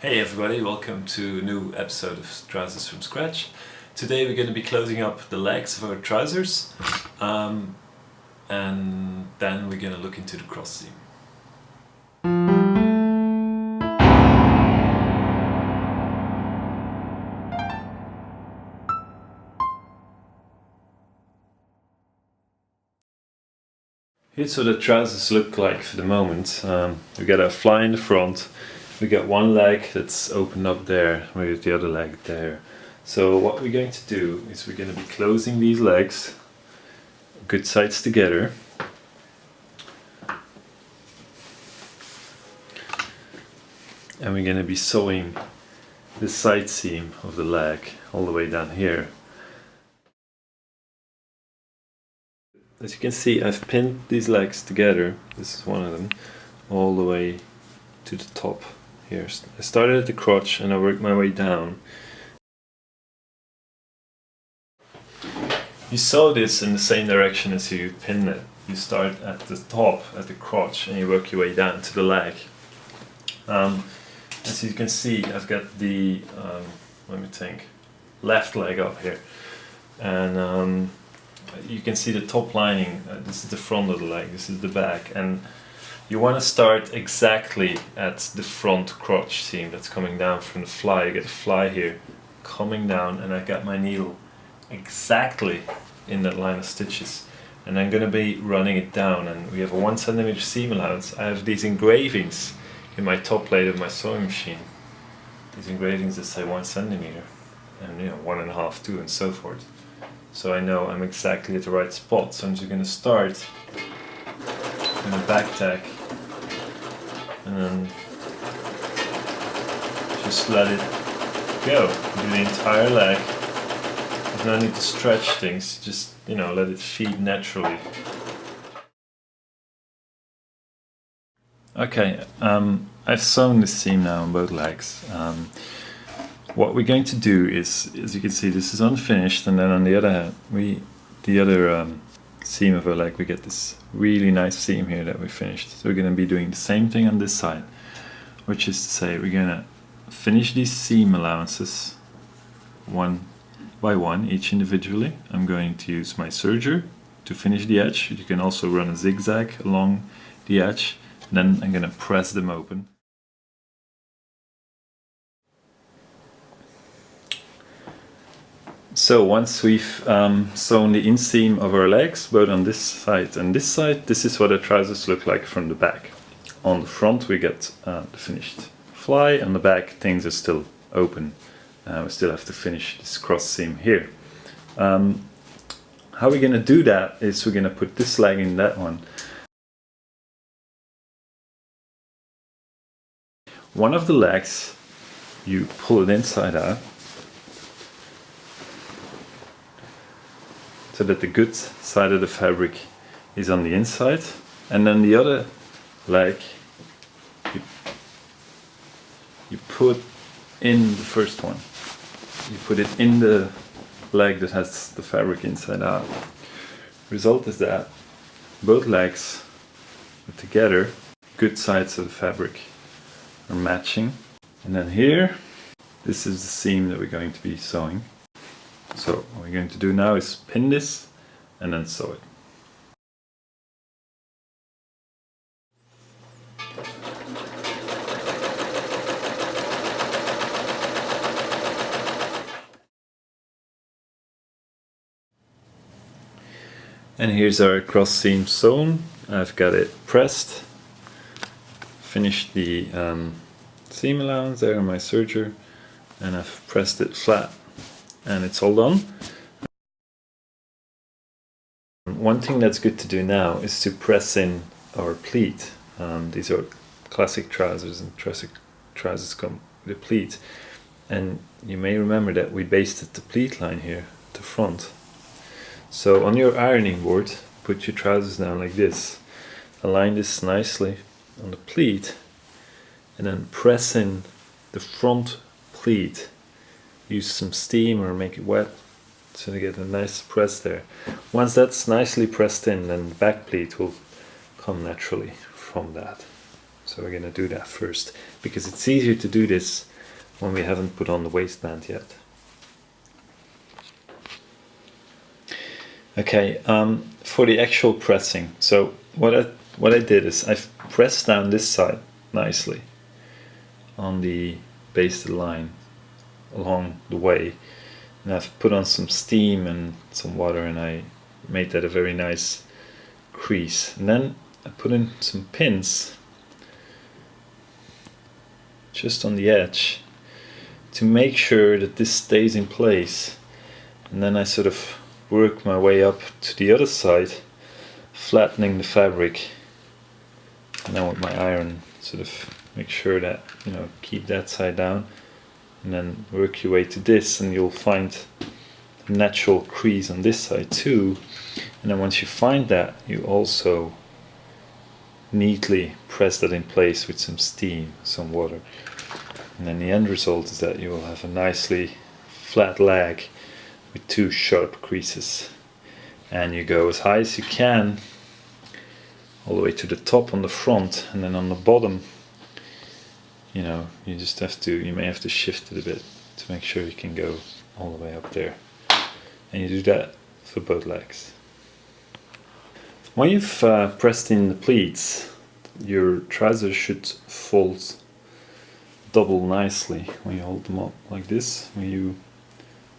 Hey everybody, welcome to a new episode of Trousers from Scratch. Today we're going to be closing up the legs of our trousers um, and then we're going to look into the cross seam. Here's what the trousers look like for the moment. Um, we got a fly in the front, we got one leg that's opened up there, we got the other leg there. So what we're going to do is we're going to be closing these legs, good sides together. And we're going to be sewing the side seam of the leg all the way down here. As you can see I've pinned these legs together, this is one of them, all the way to the top here. I started at the crotch and I worked my way down. You sew this in the same direction as you pin it. You start at the top, at the crotch, and you work your way down to the leg. Um, as you can see, I've got the, um, let me think, left leg up here. And um, you can see the top lining, uh, this is the front of the leg, this is the back. and you want to start exactly at the front crotch seam that's coming down from the fly. You get the fly here coming down and I got my needle exactly in that line of stitches and I'm going to be running it down and we have a one centimeter seam allowance. I have these engravings in my top plate of my sewing machine. These engravings that say one centimeter and you know one and a half, two and so forth. So I know I'm exactly at the right spot. So I'm just going to start in a back tack and just let it go. Do the entire leg. There's no need to stretch things, just, you know, let it feed naturally. Okay, um, I've sewn this seam now on both legs. Um, what we're going to do is, as you can see, this is unfinished, and then on the other hand, we, the other um, seam of our leg, we get this really nice seam here that we finished. So we're going to be doing the same thing on this side, which is to say we're going to finish these seam allowances one by one, each individually. I'm going to use my serger to finish the edge. You can also run a zigzag along the edge. Then I'm going to press them open. So once we've um, sewn the inseam of our legs, both on this side and this side, this is what our trousers look like from the back. On the front we get uh, the finished fly, on the back things are still open. Uh, we still have to finish this cross seam here. Um, how we're going to do that is we're going to put this leg in that one. One of the legs, you pull it inside out so that the good side of the fabric is on the inside and then the other leg you, you put in the first one. You put it in the leg that has the fabric inside out. Result is that both legs together good sides of the fabric are matching. And then here this is the seam that we're going to be sewing so what we're going to do now is pin this and then sew it. And here's our cross seam sewn. I've got it pressed. Finished the um, seam allowance there on my serger and I've pressed it flat and it's all done. One thing that's good to do now is to press in our pleat. Um, these are classic trousers and classic trousers come with a pleat. And you may remember that we basted the pleat line here the front. So on your ironing board, put your trousers down like this. Align this nicely on the pleat and then press in the front pleat use some steam or make it wet so you get a nice press there. Once that's nicely pressed in then the back pleat will come naturally from that. So we're going to do that first because it's easier to do this when we haven't put on the waistband yet. Okay, um, for the actual pressing, so what I, what I did is I've pressed down this side nicely on the basted line along the way. And I've put on some steam and some water and I made that a very nice crease. And then I put in some pins just on the edge to make sure that this stays in place. And then I sort of work my way up to the other side flattening the fabric. And then with my iron sort of make sure that you know keep that side down and then work your way to this and you'll find natural crease on this side too. And then once you find that you also neatly press that in place with some steam some water. And then the end result is that you will have a nicely flat leg with two sharp creases. And you go as high as you can all the way to the top on the front and then on the bottom you know you just have to you may have to shift it a bit to make sure you can go all the way up there. And you do that for both legs. When you've uh, pressed in the pleats your trousers should fold double nicely. When you hold them up like this when you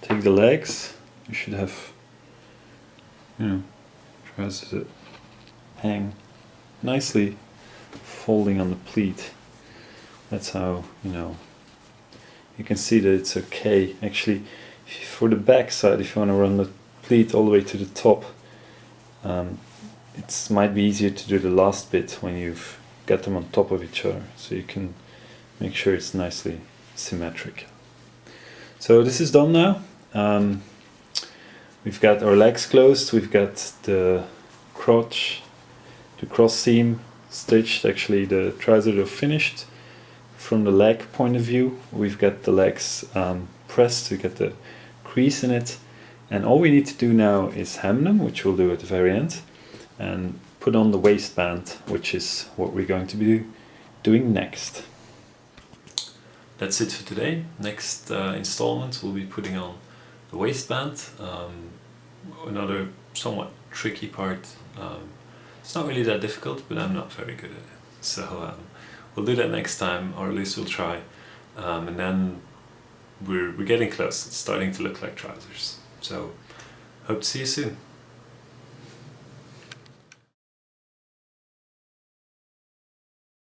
take the legs you should have you know trousers that hang nicely folding on the pleat that's how you know you can see that it's okay actually for the back side if you want to run the pleat all the way to the top um, it might be easier to do the last bit when you've got them on top of each other so you can make sure it's nicely symmetric. So this is done now. Um, we've got our legs closed, we've got the crotch, the cross seam stitched, actually the trousers are finished. From the leg point of view, we've got the legs um, pressed to get the crease in it. And all we need to do now is hem them, which we'll do at the very end, and put on the waistband, which is what we're going to be doing next that's it for today. Next uh, installment we'll be putting on the waistband. Um, another somewhat tricky part. Um, it's not really that difficult, but I'm not very good at it. So um, we'll do that next time, or at least we'll try. Um, and then we're, we're getting close. It's starting to look like trousers. So hope to see you soon.